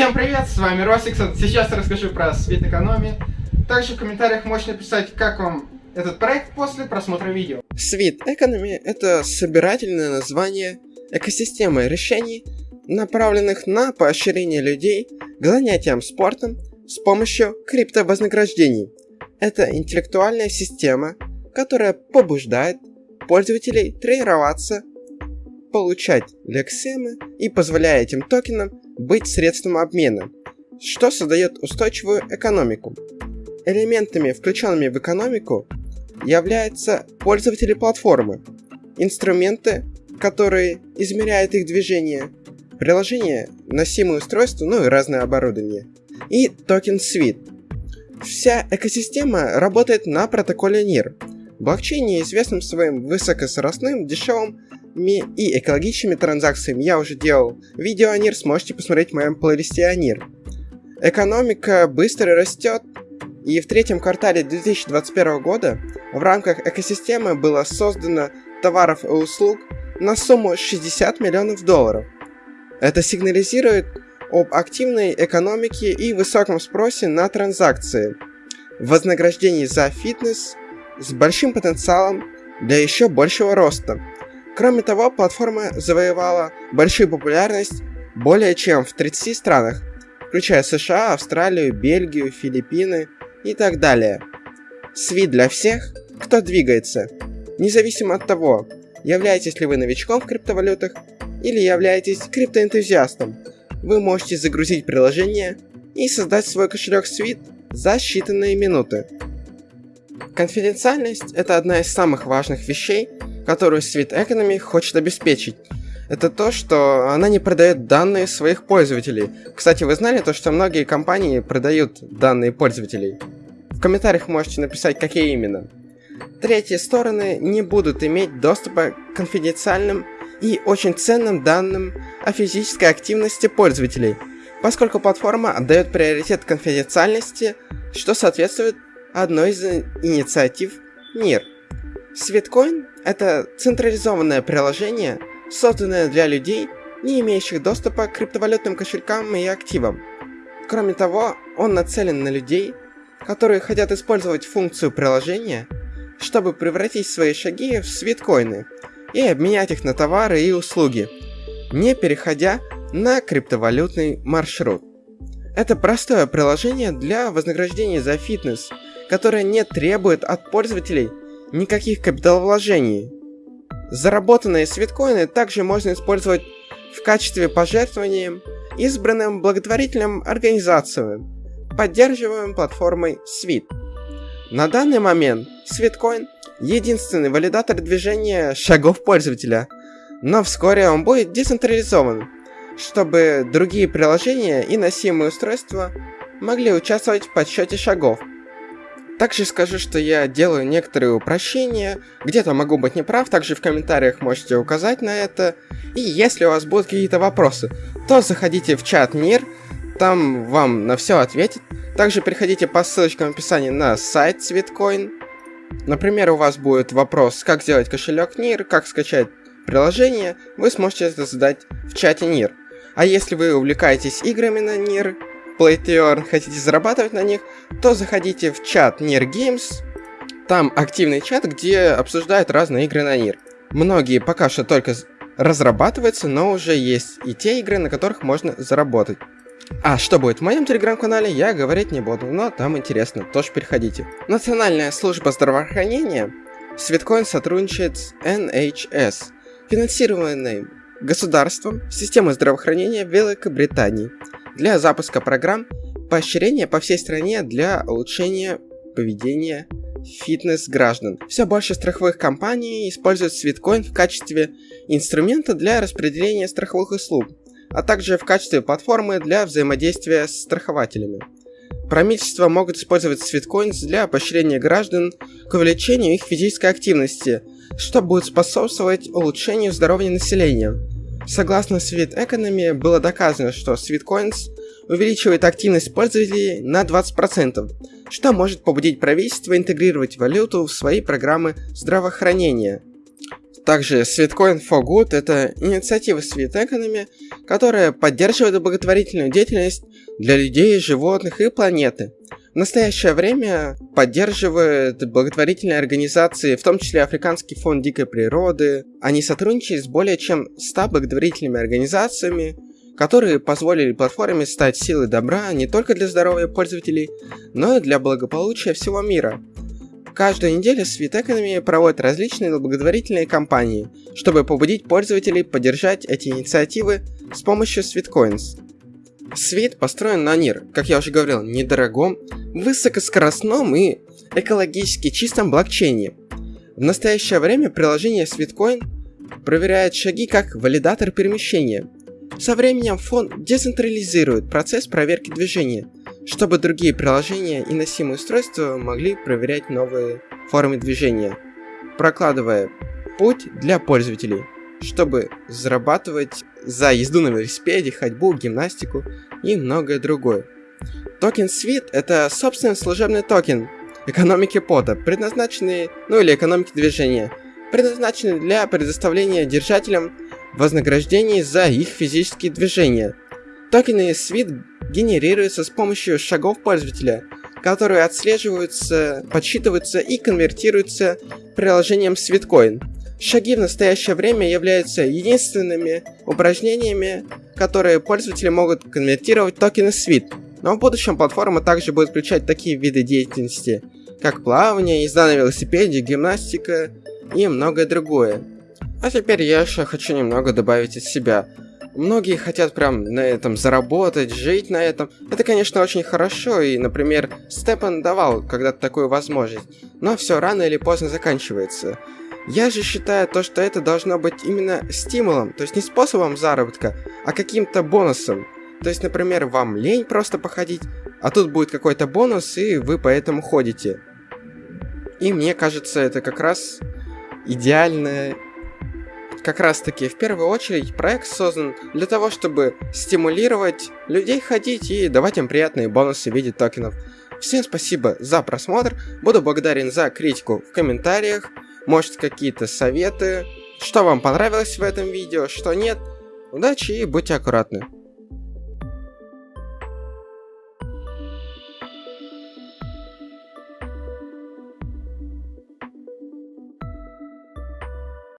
Всем привет, с вами Росикс. Сейчас расскажу про Sweet Economy. Также в комментариях можете написать, как вам этот проект после просмотра видео. Sweet Economy — это собирательное название экосистемы решений, направленных на поощрение людей к занятиям спортом с помощью криптовознаграждений. Это интеллектуальная система, которая побуждает пользователей тренироваться, получать лексемы и позволяет этим токенам быть средством обмена, что создает устойчивую экономику. Элементами, включенными в экономику, являются пользователи платформы, инструменты, которые измеряют их движение, приложения, носимые устройства, ну и разное оборудование, и токен Suite. Вся экосистема работает на протоколе NIR, блокчейне, известном своим высокоскоростным, дешевым и экологичными транзакциями. Я уже делал видео о NIR, сможете посмотреть в моем плейлисте о NIR. Экономика быстро растет, и в третьем квартале 2021 года в рамках экосистемы было создано товаров и услуг на сумму 60 миллионов долларов. Это сигнализирует об активной экономике и высоком спросе на транзакции, вознаграждении за фитнес с большим потенциалом для еще большего роста. Кроме того, платформа завоевала большую популярность более чем в 30 странах, включая США, Австралию, Бельгию, Филиппины и так далее. Сви для всех, кто двигается, независимо от того, являетесь ли вы новичком в криптовалютах или являетесь криптоэнтузиастом. Вы можете загрузить приложение и создать свой кошелек Sweet за считанные минуты. Конфиденциальность – это одна из самых важных вещей, которую Sweet Economy хочет обеспечить. Это то, что она не продает данные своих пользователей. Кстати, вы знали то, что многие компании продают данные пользователей? В комментариях можете написать, какие именно. Третьи стороны не будут иметь доступа к конфиденциальным и очень ценным данным о физической активности пользователей, поскольку платформа отдает приоритет конфиденциальности, что соответствует одной из инициатив NIR. Sweetcoin – это централизованное приложение, созданное для людей, не имеющих доступа к криптовалютным кошелькам и активам. Кроме того, он нацелен на людей, которые хотят использовать функцию приложения, чтобы превратить свои шаги в свиткоины и обменять их на товары и услуги, не переходя на криптовалютный маршрут. Это простое приложение для вознаграждения за фитнес, которое не требует от пользователей никаких капиталовложений. Заработанные свиткоины также можно использовать в качестве пожертвования избранным благотворительным организациям, поддерживаемым платформой Sweet. На данный момент Sweetcoin – единственный валидатор движения шагов пользователя, но вскоре он будет децентрализован, чтобы другие приложения и носимые устройства могли участвовать в подсчете шагов. Также скажу, что я делаю некоторые упрощения, где-то могу быть неправ, также в комментариях можете указать на это. И если у вас будут какие-то вопросы, то заходите в чат НИР, там вам на все ответит. Также переходите по ссылочкам в описании на сайт Sweetcoin. Например, у вас будет вопрос, как сделать кошелек NIR, как скачать приложение, вы сможете это задать в чате NIR. А если вы увлекаетесь играми на NIR, Play to Earn, хотите зарабатывать на них, то заходите в чат NIR Games. Там активный чат, где обсуждают разные игры на NIR. Многие пока что только разрабатываются, но уже есть и те игры, на которых можно заработать. А что будет в моем телеграм-канале, я говорить не буду, но там интересно, тоже переходите. Национальная служба здравоохранения Светкоин сотрудничает с NHS, финансированной государством системы здравоохранения Великобритании для запуска программ поощрения по всей стране для улучшения поведения фитнес граждан. Все больше страховых компаний используют Sweetcoin в качестве инструмента для распределения страховых услуг, а также в качестве платформы для взаимодействия с страхователями. Правительства могут использовать Sweetcoins для поощрения граждан к увеличению их физической активности, что будет способствовать улучшению здоровья населения. Согласно Sweet Economy, было доказано, что Sweetcoins увеличивает активность пользователей на 20%, что может побудить правительство интегрировать валюту в свои программы здравоохранения. Также Sweetcoin for Good – это инициатива Sweet Economy, которая поддерживает благотворительную деятельность для людей, животных и планеты. Настоящее время поддерживает благотворительные организации, в том числе Африканский фонд дикой природы. Они сотрудничают с более чем 100 благотворительными организациями, которые позволили платформе стать силой добра не только для здоровья пользователей, но и для благополучия всего мира. Каждую неделю Sweet Economy проводит различные благотворительные кампании, чтобы побудить пользователей поддержать эти инициативы с помощью Sweetcoins. Свит построен на NIR, как я уже говорил, недорогом, высокоскоростном и экологически чистом блокчейне. В настоящее время приложение Sweetcoin проверяет шаги как валидатор перемещения. Со временем фонд децентрализирует процесс проверки движения, чтобы другие приложения и носимые устройства могли проверять новые формы движения, прокладывая путь для пользователей чтобы зарабатывать за езду на велосипеде, ходьбу, гимнастику и многое другое. Токен Sweat — это собственный служебный токен экономики пота, предназначенный, ну или экономики движения, предназначенный для предоставления держателям вознаграждений за их физические движения. Токены Sweet генерируются с помощью шагов пользователя, которые отслеживаются, подсчитываются и конвертируются приложением Sweetcoin — Шаги в настоящее время являются единственными упражнениями, которые пользователи могут конвертировать токены SWIT. Но в будущем платформа также будет включать такие виды деятельности, как плавание, езда на велосипеде, гимнастика и многое другое. А теперь я еще хочу немного добавить от себя. Многие хотят прям на этом заработать, жить на этом. Это, конечно, очень хорошо, и, например, Степан давал когда-то такую возможность. Но все рано или поздно заканчивается. Я же считаю то, что это должно быть именно стимулом, то есть не способом заработка, а каким-то бонусом. То есть, например, вам лень просто походить, а тут будет какой-то бонус, и вы поэтому ходите. И мне кажется, это как раз идеальное как раз таки в первую очередь проект создан для того, чтобы стимулировать людей ходить и давать им приятные бонусы в виде токенов. Всем спасибо за просмотр, буду благодарен за критику в комментариях, может какие-то советы, что вам понравилось в этом видео, что нет. Удачи и будьте аккуратны.